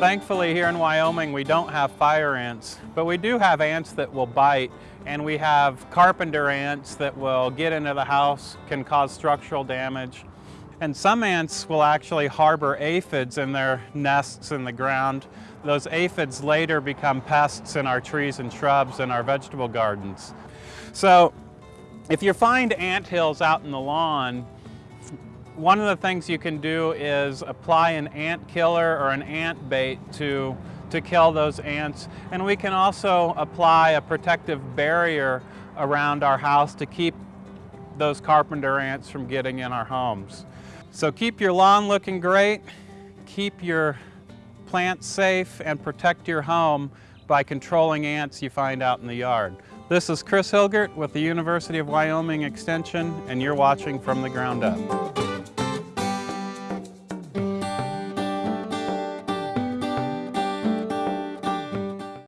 Thankfully here in Wyoming we don't have fire ants, but we do have ants that will bite and we have carpenter ants that will get into the house, can cause structural damage. And some ants will actually harbor aphids in their nests in the ground. Those aphids later become pests in our trees and shrubs and our vegetable gardens. So if you find ant hills out in the lawn, one of the things you can do is apply an ant killer or an ant bait to, to kill those ants. And we can also apply a protective barrier around our house to keep those carpenter ants from getting in our homes. So keep your lawn looking great, keep your plants safe, and protect your home by controlling ants you find out in the yard. This is Chris Hilgert with the University of Wyoming Extension, and you're watching From the Ground Up.